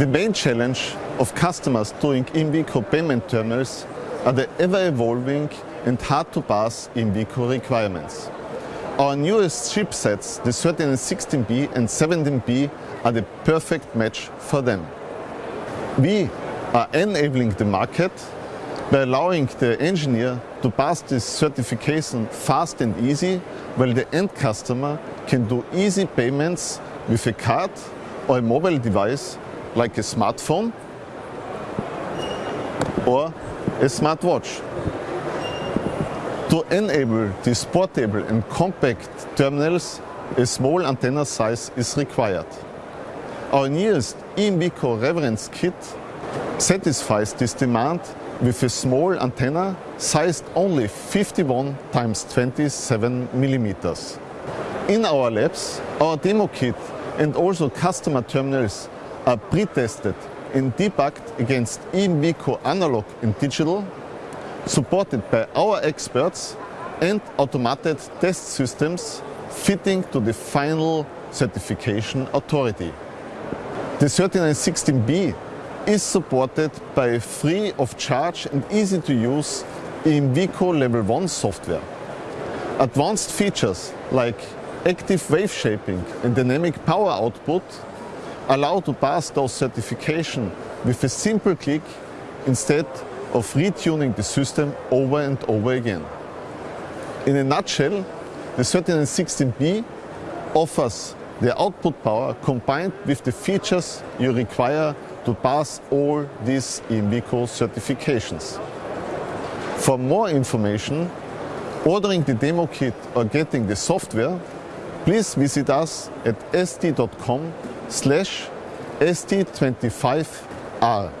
The main challenge of customers doing EMV payment terminals are the ever-evolving and hard-to-pass EMV requirements. Our newest chipsets, the 13 and 16B and 17B, are the perfect match for them. We are enabling the market by allowing the engineer to pass this certification fast and easy, while the end customer can do easy payments with a card or a mobile device like a smartphone or a smartwatch. To enable these portable and compact terminals, a small antenna size is required. Our newest EMV reference kit satisfies this demand with a small antenna sized only 51 times 27 millimeters. In our labs, our demo kit and also customer terminals are pre-tested and debugged against EMV analog and digital, supported by our experts and automated test systems fitting to the final certification authority. The 3916B is supported by a free of charge and easy to use EMV level 1 software. Advanced features like active wave shaping and dynamic power output allow to pass those certification with a simple click instead of retuning the system over and over again. In a nutshell, the 3916B offers the output power combined with the features you require to pass all these EMV certifications. For more information, ordering the demo kit or getting the software, please visit us at st.com slash st25r.